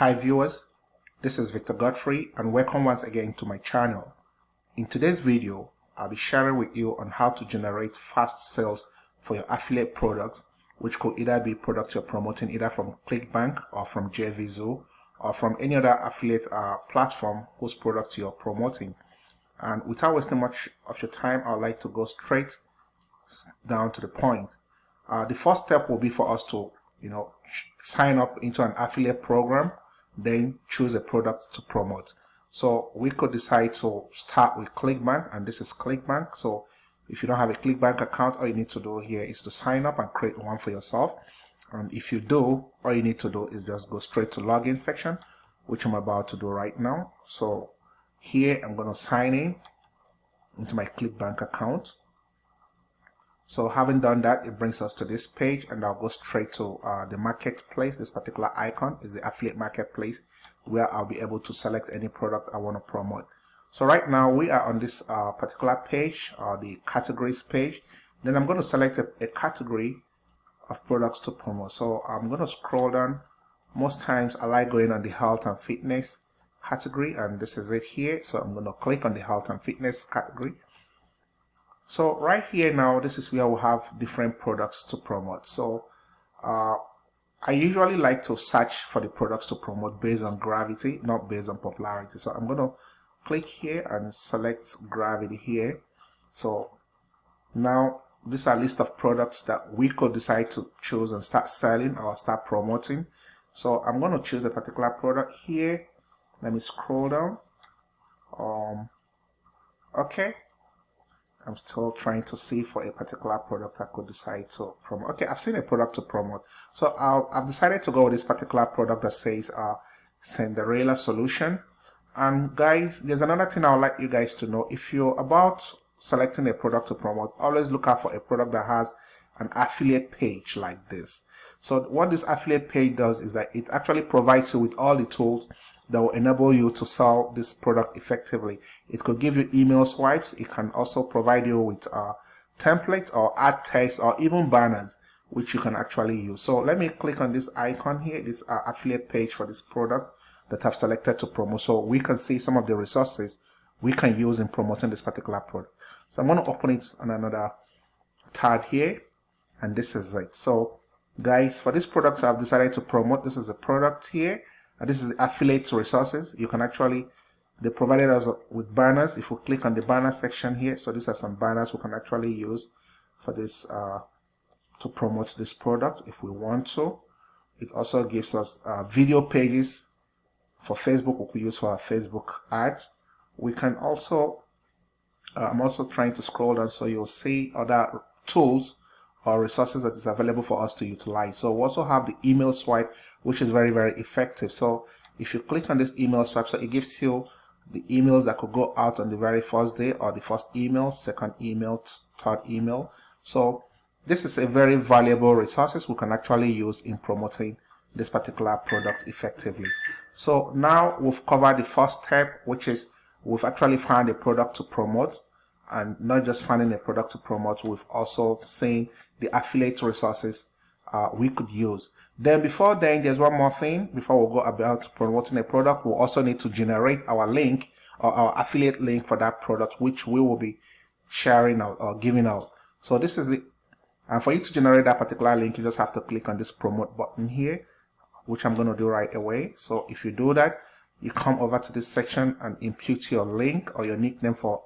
Hi viewers, this is Victor Godfrey and welcome once again to my channel. In today's video, I'll be sharing with you on how to generate fast sales for your affiliate products which could either be products you're promoting either from ClickBank or from JVZoo or from any other affiliate uh, platform whose products you're promoting. And without wasting much of your time, I'd like to go straight down to the point. Uh, the first step will be for us to you know, sign up into an affiliate program, then choose a product to promote. So we could decide to start with ClickBank, and this is ClickBank. So if you don't have a ClickBank account, all you need to do here is to sign up and create one for yourself. And if you do, all you need to do is just go straight to login section, which I'm about to do right now. So here I'm going to sign in into my ClickBank account. So having done that, it brings us to this page and I'll go straight to uh, the marketplace. This particular icon is the affiliate marketplace where I'll be able to select any product I want to promote. So right now we are on this uh, particular page, uh, the categories page. Then I'm going to select a, a category of products to promote. So I'm going to scroll down. Most times I like going on the health and fitness category and this is it here. So I'm going to click on the health and fitness category. So right here now, this is where we have different products to promote. So uh, I usually like to search for the products to promote based on gravity, not based on popularity. So I'm going to click here and select gravity here. So now this is a list of products that we could decide to choose and start selling or start promoting. So I'm going to choose a particular product here. Let me scroll down. Um, okay, I'm still trying to see for a particular product I could decide to promote. Okay, I've seen a product to promote. So i have decided to go with this particular product that says uh, Cinderella Solution. And guys, there's another thing I would like you guys to know. If you're about selecting a product to promote, always look out for a product that has an affiliate page like this. So what this affiliate page does is that it actually provides you with all the tools that will enable you to sell this product effectively. It could give you email swipes. It can also provide you with a template or ad text or even banners which you can actually use. So let me click on this icon here, this uh, affiliate page for this product that I've selected to promote. So we can see some of the resources we can use in promoting this particular product. So I'm going to open it on another tab here and this is it. So guys, for this product I've decided to promote, this is a product here and this is affiliate resources. You can actually, they provided us with banners. If we click on the banner section here, so these are some banners we can actually use for this, uh, to promote this product if we want to. It also gives us uh, video pages for Facebook we could use for our Facebook ads. We can also, uh, I'm also trying to scroll down so you'll see other tools or resources that is available for us to utilize. So we also have the email swipe, which is very, very effective. So if you click on this email swipe, so it gives you the emails that could go out on the very first day or the first email, second email, third email. So this is a very valuable resources we can actually use in promoting this particular product effectively. So now we've covered the first step, which is we've actually found a product to promote and not just finding a product to promote, we've also seen the affiliate resources uh, we could use. Then before then, there's one more thing. Before we go about promoting a product, we also need to generate our link or our affiliate link for that product, which we will be sharing out or giving out. So this is the, and for you to generate that particular link, you just have to click on this promote button here, which I'm going to do right away. So if you do that, you come over to this section and impute your link or your nickname for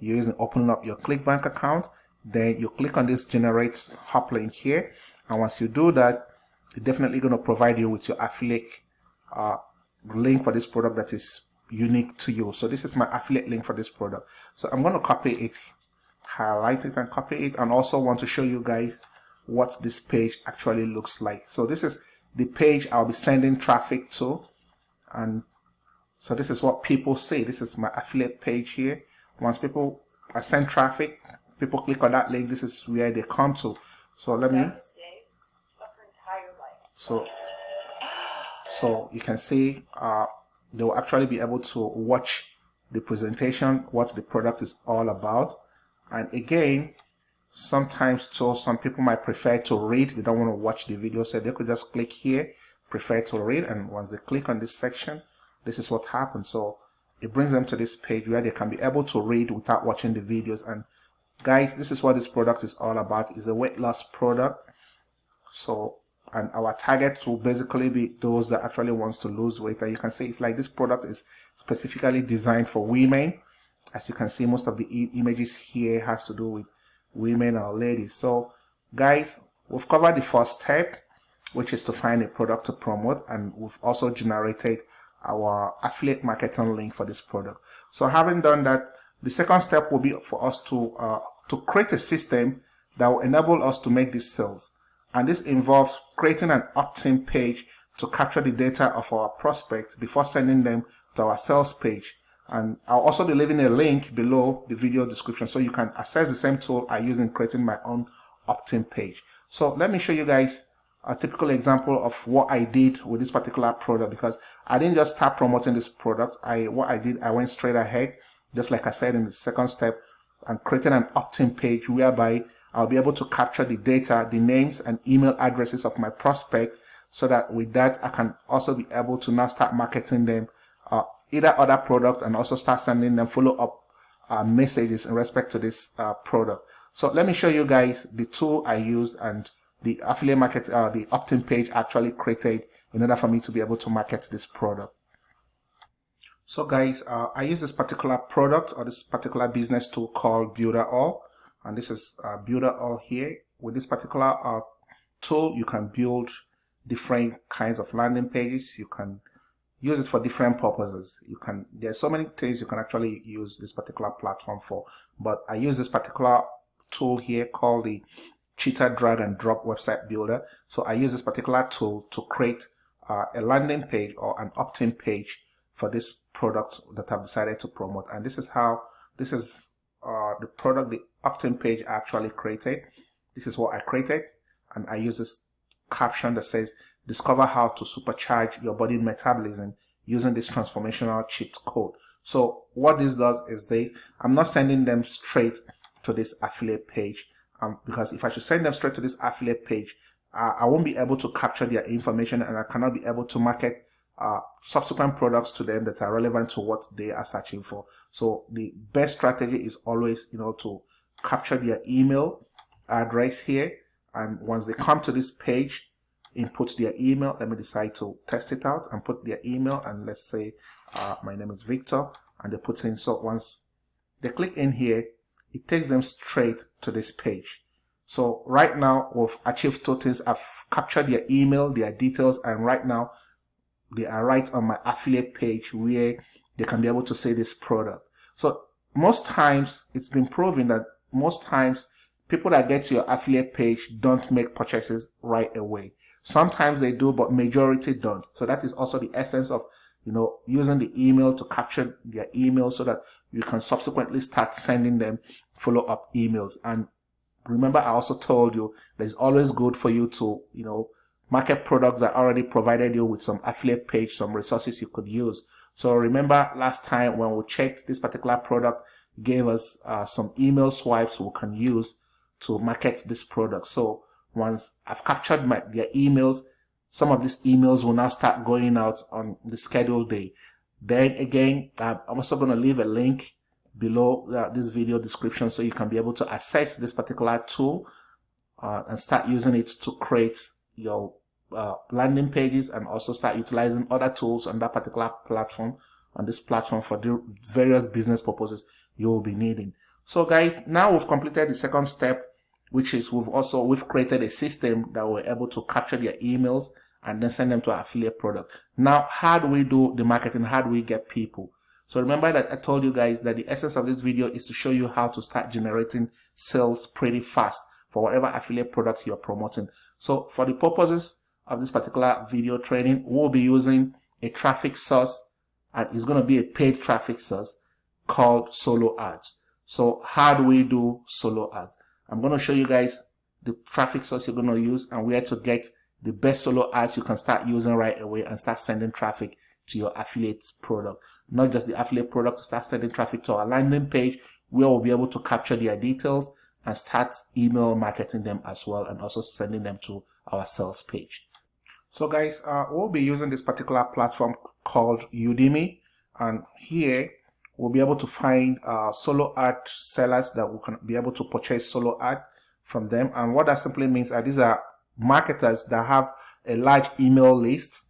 using opening up your ClickBank account, then you click on this generate hop link here. And once you do that, it's definitely going to provide you with your affiliate uh, link for this product that is unique to you. So this is my affiliate link for this product. So I'm going to copy it, highlight it and copy it and also want to show you guys what this page actually looks like. So this is the page I'll be sending traffic to and so this is what people say. This is my affiliate page here. Once people send traffic, people click on that link, this is where they come to. So let me. So, so you can see uh, they will actually be able to watch the presentation, what the product is all about. And again, sometimes too, some people might prefer to read. They don't want to watch the video, so they could just click here, prefer to read and once they click on this section this is what happens so it brings them to this page where they can be able to read without watching the videos. And guys this is what this product is all about. Is a weight loss product. So and our target will basically be those that actually wants to lose weight. And you can see it's like this product is specifically designed for women. As you can see most of the images here has to do with women or ladies. So guys we've covered the first step which is to find a product to promote. And we've also generated our affiliate marketing link for this product so having done that the second step will be for us to uh, to create a system that will enable us to make these sales and this involves creating an opt-in page to capture the data of our prospects before sending them to our sales page. And I'll also be leaving a link below the video description so you can access the same tool I use in creating my own opt-in page. So let me show you guys a typical example of what I did with this particular product because I didn't just start promoting this product. I What I did, I went straight ahead, just like I said in the second step, and created an opt-in page whereby I'll be able to capture the data, the names and email addresses of my prospect so that with that I can also be able to now start marketing them uh, either other products and also start sending them follow-up uh, messages in respect to this uh, product. So let me show you guys the tool I used and the affiliate market, uh, the opt-in page actually created in order for me to be able to market this product. So guys, uh, I use this particular product or this particular business tool called Builderall. and this is uh, Builderall here with this particular uh, tool you can build different kinds of landing pages you can use it for different purposes you can there's so many things you can actually use this particular platform for but I use this particular tool here called the cheetah drag and drop website builder so I use this particular tool to create uh, a landing page or an opt-in page for this product that I've decided to promote and this is how this is uh, the product, the opt-in page I actually created. This is what I created. And I use this caption that says, discover how to supercharge your body metabolism using this transformational cheat code. So what this does is this, I'm not sending them straight to this affiliate page um, because if I should send them straight to this affiliate page, uh, I won't be able to capture their information and I cannot be able to market uh, subsequent products to them that are relevant to what they are searching for. So the best strategy is always, you know, to capture their email address here. And once they come to this page, input their email. Let me decide to test it out and put their email. And let's say uh, my name is Victor and they put in. So once they click in here, it takes them straight to this page. So right now we've achieved things. I've captured their email, their details, and right now they are right on my affiliate page where they can be able to say this product. So most times it's been proven that most times people that get to your affiliate page don't make purchases right away. Sometimes they do, but majority don't. So that is also the essence of, you know, using the email to capture their email so that you can subsequently start sending them follow-up emails. And remember, I also told you that it's always good for you to, you know, market products that already provided you with some affiliate page, some resources you could use. So remember last time when we checked this particular product gave us uh, some email swipes we can use to market this product. So once I've captured my their emails, some of these emails will now start going out on the scheduled day. Then again, I'm also going to leave a link below uh, this video description so you can be able to access this particular tool uh, and start using it to create your uh, landing pages and also start utilizing other tools on that particular platform on this platform for the various business purposes you will be needing. So guys now we've completed the second step which is we've also we've created a system that we're able to capture their emails and then send them to our affiliate product now how do we do the marketing how do we get people so remember that I told you guys that the essence of this video is to show you how to start generating sales pretty fast for whatever affiliate product you're promoting. So for the purposes of this particular video training, we'll be using a traffic source and it's going to be a paid traffic source called solo ads. So how do we do solo ads? I'm going to show you guys the traffic source you're going to use and where to get the best solo ads you can start using right away and start sending traffic to your affiliate product. Not just the affiliate product, start sending traffic to our landing page where we'll be able to capture their details and start email marketing them as well and also sending them to our sales page. So guys, uh, we'll be using this particular platform called Udimi and here we'll be able to find uh, solo ad sellers that we can be able to purchase solo ad from them and what that simply means are these are marketers that have a large email list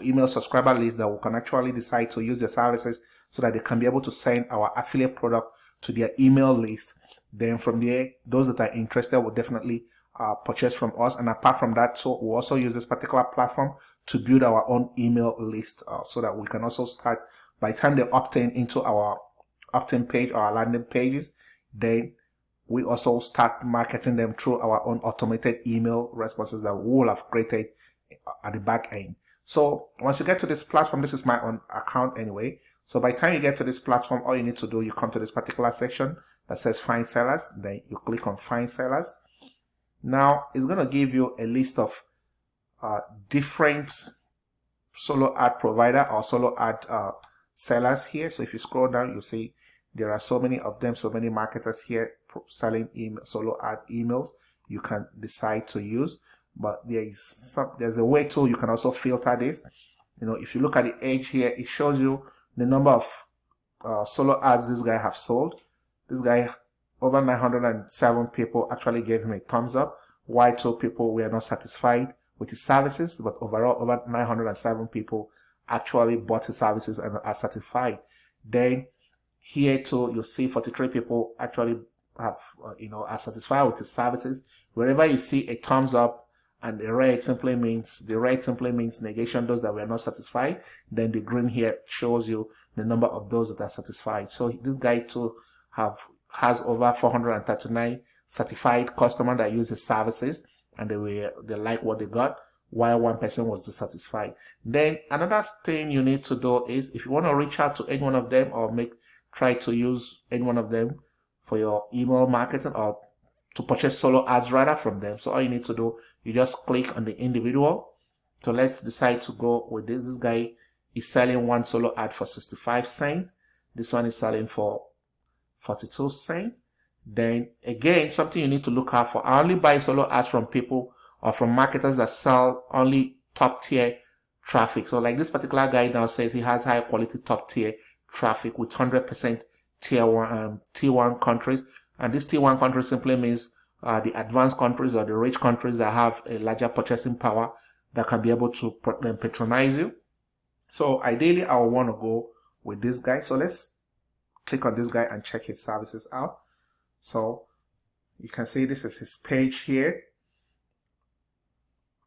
email subscriber list that we can actually decide to use their services so that they can be able to send our affiliate product to their email list then from there those that are interested will definitely uh, purchase from us. And apart from that, so we also use this particular platform to build our own email list uh, so that we can also start by the time they opt in into our opt-in page or our landing pages, then we also start marketing them through our own automated email responses that we will have created at the back end. So once you get to this platform, this is my own account anyway. So by the time you get to this platform, all you need to do, you come to this particular section that says find sellers. Then you click on find sellers. Now it's going to give you a list of uh, different solo ad provider or solo ad uh, sellers here. So if you scroll down, you see there are so many of them, so many marketers here selling email, solo ad emails you can decide to use. But there is some, there's a way to you can also filter this. You know, if you look at the edge here, it shows you the number of uh, solo ads this guy have sold. This guy over 907 people actually gave him a thumbs up, Why two people were not satisfied with his services, but overall over 907 people actually bought his services and are satisfied. Then here too, you see 43 people actually have, uh, you know, are satisfied with his services. Wherever you see a thumbs up and the red simply means, the red simply means negation, those that were not satisfied. Then the green here shows you the number of those that are satisfied. So this guy too have has over 439 certified customers that use his services and they were they like what they got while one person was dissatisfied. Then another thing you need to do is if you want to reach out to any one of them or make try to use any one of them for your email marketing or to purchase solo ads rather from them. So all you need to do, you just click on the individual. So let's decide to go with this. This guy is selling one solo ad for 65 cents. This one is selling for 42 cents. Then again, something you need to look out for. I only buy solo ads from people or from marketers that sell only top tier traffic. So like this particular guy now says he has high quality top tier traffic with 100% tier one, um, tier one countries. And this tier one country simply means uh, the advanced countries or the rich countries that have a larger purchasing power that can be able to patronize you. So ideally, I would want to go with this guy. So let's click on this guy and check his services out. So you can see this is his page here.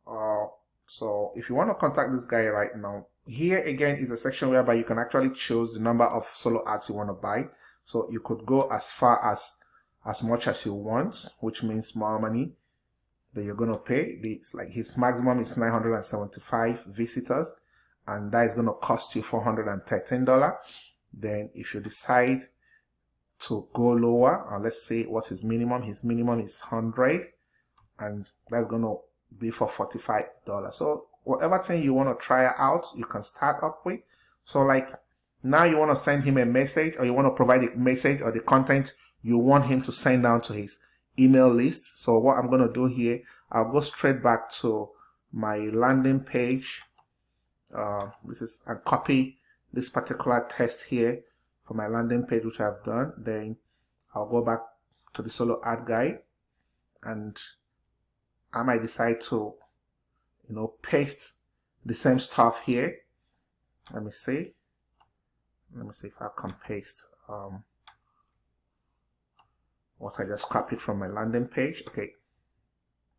Uh, so if you want to contact this guy right now, here again is a section whereby you can actually choose the number of solo ads you want to buy. So you could go as far as as much as you want, which means more money that you're going to pay. It's like his maximum is 975 visitors and that is going to cost you $413 then if you decide to go lower and let's say what is his minimum his minimum is 100 and that's going to be for 45 dollars so whatever thing you want to try out you can start up with. So like now you want to send him a message or you want to provide a message or the content you want him to send down to his email list. So what i'm going to do here i'll go straight back to my landing page. Uh, this is and copy this particular test here for my landing page which I've done. Then I'll go back to the solo ad guide and I might decide to you know paste the same stuff here let me see let me see if I can paste um, what I just copied from my landing page okay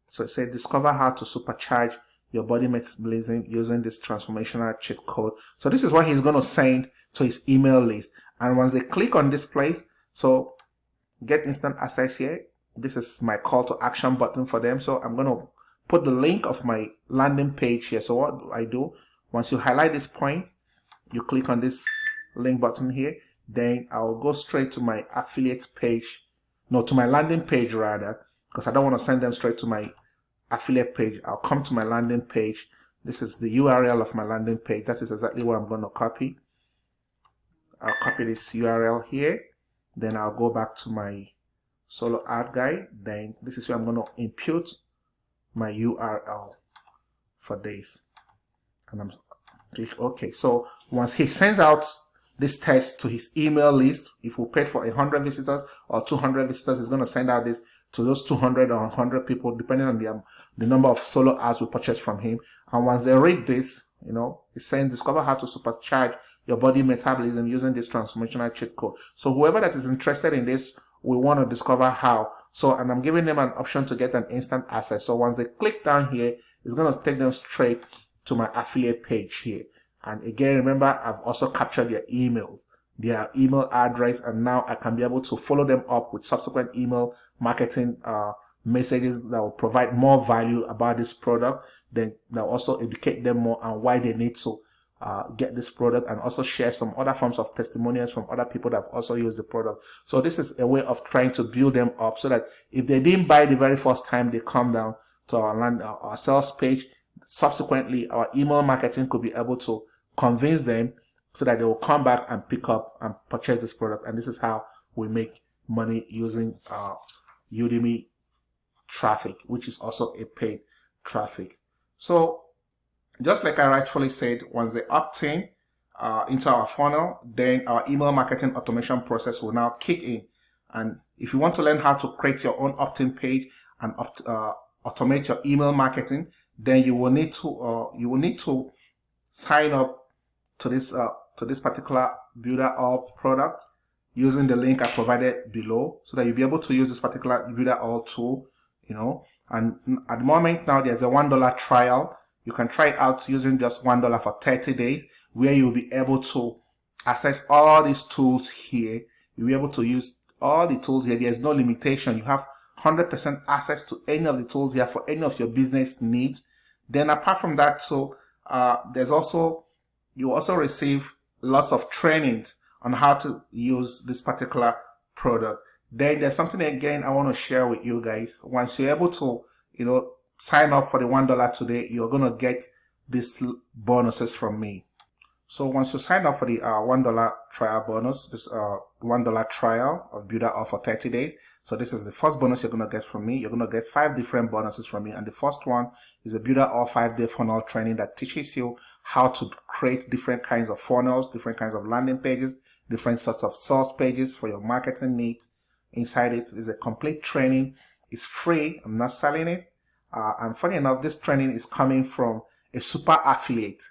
so it says discover how to supercharge your body metabolism using this transformational cheat code. So this is what he's going to send to his email list. And once they click on this place, so get instant access here. This is my call to action button for them. So I'm going to put the link of my landing page here. So what I do? Once you highlight this point, you click on this link button here. Then I'll go straight to my affiliate page. No, to my landing page rather, because I don't want to send them straight to my affiliate page. I'll come to my landing page. This is the URL of my landing page. That is exactly what I'm going to copy. I'll copy this URL here. Then I'll go back to my solo ad guide. Then this is where I'm going to impute my URL for this. and I'm click OK. So once he sends out this test to his email list, if we paid for 100 visitors or 200 visitors, he's going to send out this to those 200 or 100 people, depending on the, um, the number of solo ads we purchase from him. And once they read this, you know, it's saying discover how to supercharge your body metabolism using this transformational cheat code. So whoever that is interested in this, we want to discover how. So, and I'm giving them an option to get an instant access. So once they click down here, it's going to take them straight to my affiliate page here. And again, remember, I've also captured their emails, their email address, and now I can be able to follow them up with subsequent email marketing uh, messages that will provide more value about this product. Then that also educate them more on why they need to uh, get this product and also share some other forms of testimonials from other people that have also used the product. So this is a way of trying to build them up so that if they didn't buy the very first time they come down to our land, our sales page, subsequently our email marketing could be able to convince them so that they will come back and pick up and purchase this product. And this is how we make money using uh, Udimi traffic, which is also a paid traffic. So just like I rightfully said, once they opt in uh, into our funnel, then our email marketing automation process will now kick in. And if you want to learn how to create your own opt-in page and opt, uh, automate your email marketing, then you will need to uh, you will need to sign up to this uh, to this particular Builderall product using the link I provided below so that you'll be able to use this particular Builderall tool you know and at the moment now there's a one dollar trial you can try it out using just one dollar for 30 days where you'll be able to access all these tools here you'll be able to use all the tools here there's no limitation you have 100% access to any of the tools here for any of your business needs then apart from that so uh, there's also you also receive lots of trainings on how to use this particular product. Then there's something again I want to share with you guys. Once you're able to, you know, sign up for the $1 today, you're going to get these bonuses from me. So once you sign up for the uh, $1 trial bonus, this uh, $1 trial of Builder for 30 days, so this is the first bonus you're going to get from me. You're going to get five different bonuses from me. And the first one is a Builderall five day funnel training that teaches you how to create different kinds of funnels, different kinds of landing pages, different sorts of source pages for your marketing needs. Inside it is a complete training. It's free. I'm not selling it. Uh, and funny enough, this training is coming from a super affiliate.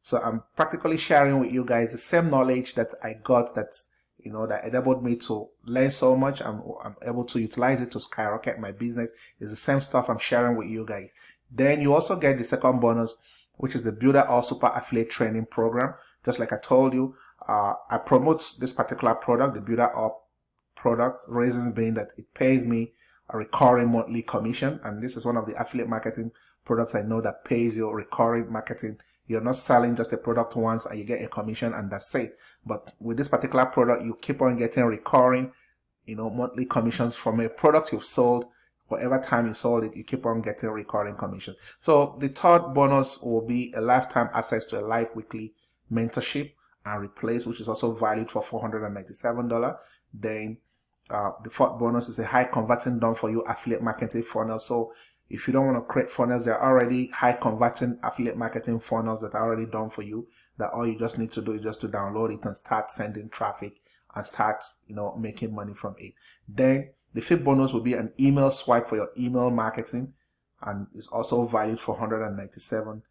So I'm practically sharing with you guys the same knowledge that I got that, you know, that enabled me to learn so much. I'm, I'm able to utilize it to skyrocket my business. It's the same stuff I'm sharing with you guys. Then you also get the second bonus, which is the Builderall Super Affiliate Training Program. Just like I told you, uh, I promote this particular product, the Builderall product, reasons being that it pays me a recurring monthly commission. And this is one of the affiliate marketing products I know that pays you recurring marketing you're not selling just a product once and you get a commission and that's it. But with this particular product, you keep on getting recurring, you know, monthly commissions from a product you've sold. Whatever time you sold it, you keep on getting recurring commissions. So the third bonus will be a lifetime access to a live weekly mentorship and replace, which is also valued for $497. Then uh, the fourth bonus is a high converting done for you affiliate marketing funnel. So if you don't want to create funnels, there are already high converting affiliate marketing funnels that are already done for you. That all you just need to do is just to download it and start sending traffic and start, you know, making money from it. Then the fifth bonus will be an email swipe for your email marketing and is also valued for $197.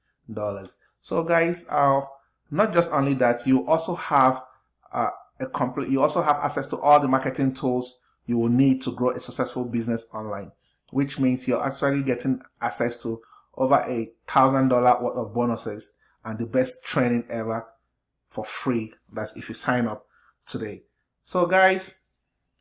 So guys, uh, not just only that, you also have uh, a complete, you also have access to all the marketing tools you will need to grow a successful business online which means you're actually getting access to over a thousand dollar worth of bonuses and the best training ever for free. That's if you sign up today. So guys,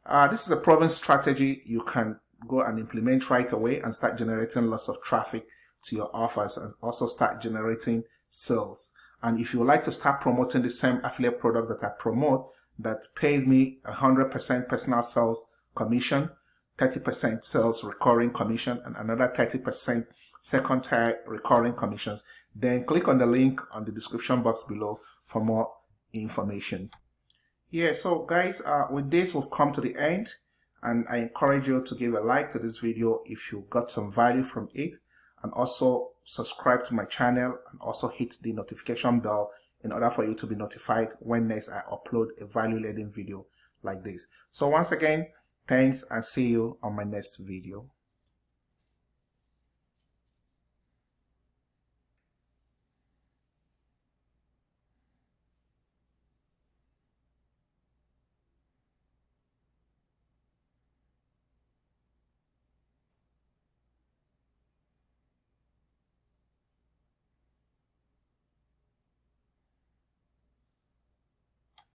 uh, this is a proven strategy you can go and implement right away and start generating lots of traffic to your offers and also start generating sales. And if you would like to start promoting the same affiliate product that I promote that pays me 100% personal sales commission, 30% sales recurring commission and another 30% second tier recurring commissions, then click on the link on the description box below for more information. Yeah, so guys, uh, with this, we've come to the end and I encourage you to give a like to this video if you got some value from it and also subscribe to my channel and also hit the notification bell in order for you to be notified when next I upload a value laden video like this. So once again, thanks and see you on my next video.